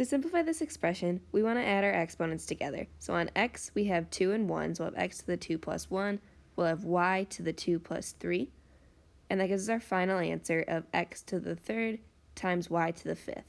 To simplify this expression, we want to add our exponents together. So on x, we have 2 and 1, so we'll have x to the 2 plus 1. We'll have y to the 2 plus 3. And that gives us our final answer of x to the third times y to the fifth.